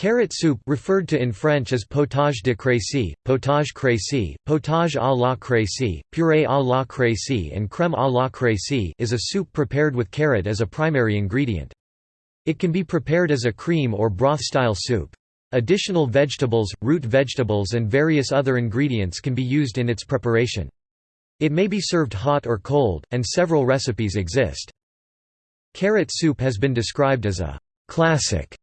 Carrot soup referred to in French as potage de crécy, potage crécy, potage à la crécy, purée à la crécy and crème à la crécy is a soup prepared with carrot as a primary ingredient. It can be prepared as a cream or broth-style soup. Additional vegetables, root vegetables and various other ingredients can be used in its preparation. It may be served hot or cold, and several recipes exist. Carrot soup has been described as a «classic»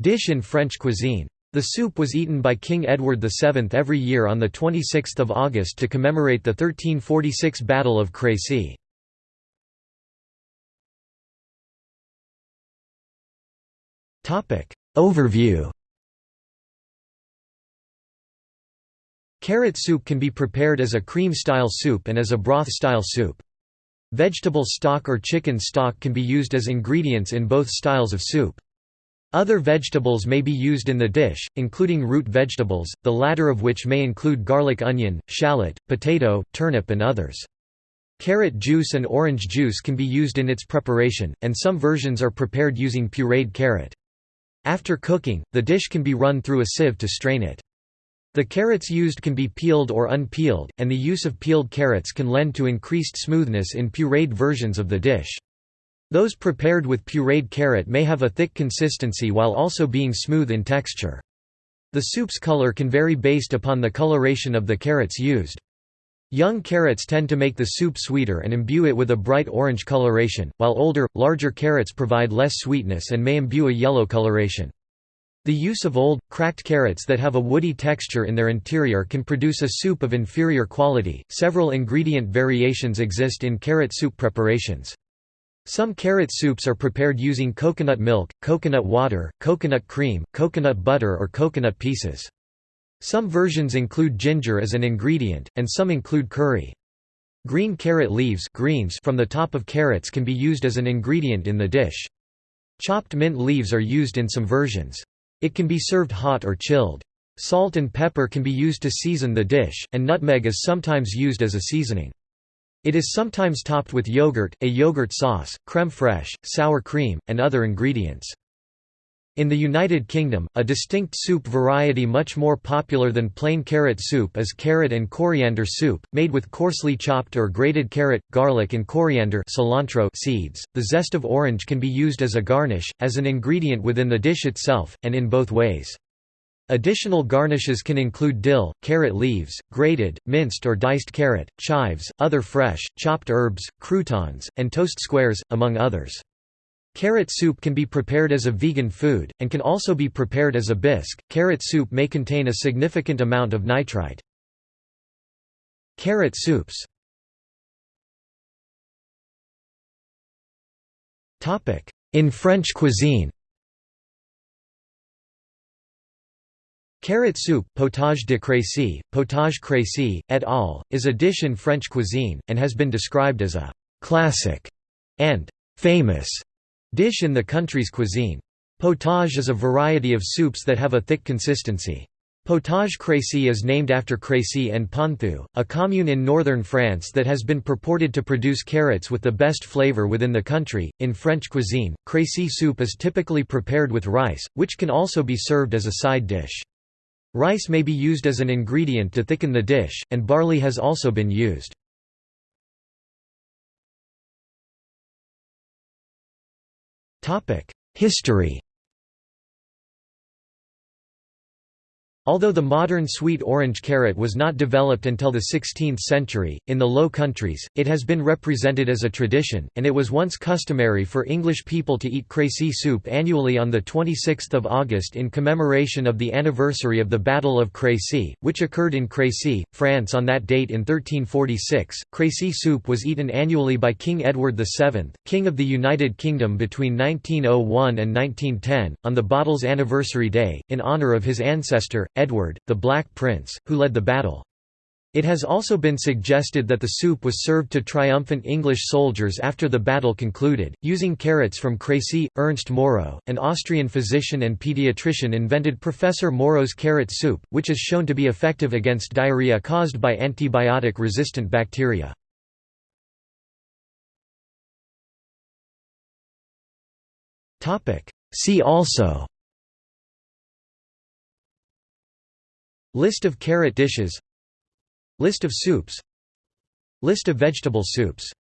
Dish in French cuisine. The soup was eaten by King Edward VII every year on 26 August to commemorate the 1346 Battle of Crécy. Overview Carrot soup can be prepared as a cream-style soup and as a broth-style soup. Vegetable stock or chicken stock can be used as ingredients in both styles of soup. Other vegetables may be used in the dish, including root vegetables, the latter of which may include garlic onion, shallot, potato, turnip and others. Carrot juice and orange juice can be used in its preparation, and some versions are prepared using pureed carrot. After cooking, the dish can be run through a sieve to strain it. The carrots used can be peeled or unpeeled, and the use of peeled carrots can lend to increased smoothness in pureed versions of the dish. Those prepared with pureed carrot may have a thick consistency while also being smooth in texture. The soup's color can vary based upon the coloration of the carrots used. Young carrots tend to make the soup sweeter and imbue it with a bright orange coloration, while older, larger carrots provide less sweetness and may imbue a yellow coloration. The use of old, cracked carrots that have a woody texture in their interior can produce a soup of inferior quality. Several ingredient variations exist in carrot soup preparations. Some carrot soups are prepared using coconut milk, coconut water, coconut cream, coconut butter or coconut pieces. Some versions include ginger as an ingredient, and some include curry. Green carrot leaves greens from the top of carrots can be used as an ingredient in the dish. Chopped mint leaves are used in some versions. It can be served hot or chilled. Salt and pepper can be used to season the dish, and nutmeg is sometimes used as a seasoning. It is sometimes topped with yogurt, a yogurt sauce, crème fraîche, sour cream, and other ingredients. In the United Kingdom, a distinct soup variety much more popular than plain carrot soup is carrot and coriander soup, made with coarsely chopped or grated carrot, garlic and coriander cilantro seeds. The zest of orange can be used as a garnish, as an ingredient within the dish itself, and in both ways. Additional garnishes can include dill, carrot leaves, grated, minced or diced carrot, chives, other fresh, chopped herbs, croutons, and toast squares, among others. Carrot soup can be prepared as a vegan food, and can also be prepared as a bisque. Carrot soup may contain a significant amount of nitrite. Carrot soups In French cuisine Carrot soup potage de Crécy, potage Crécy, et al., is a dish in French cuisine, and has been described as a «classic» and «famous» dish in the country's cuisine. Potage is a variety of soups that have a thick consistency. Potage Crécy is named after Crécy-en-Ponthieu, a commune in northern France that has been purported to produce carrots with the best flavor within the country. In French cuisine, Crécy soup is typically prepared with rice, which can also be served as a side dish. Rice may be used as an ingredient to thicken the dish, and barley has also been used. History Although the modern sweet orange carrot was not developed until the 16th century, in the Low Countries, it has been represented as a tradition, and it was once customary for English people to eat Crécy soup annually on 26 August in commemoration of the anniversary of the Battle of Crécy, which occurred in Crécy, France on that date in 1346. Crécy soup was eaten annually by King Edward VII, King of the United Kingdom between 1901 and 1910, on the bottle's anniversary day, in honour of his ancestor, Edward, the Black Prince, who led the battle. It has also been suggested that the soup was served to triumphant English soldiers after the battle concluded, using carrots from Crécy. Ernst Moro, an Austrian physician and pediatrician invented Professor Moro's carrot soup, which is shown to be effective against diarrhea caused by antibiotic-resistant bacteria. See also List of carrot dishes. List of soups. List of vegetable soups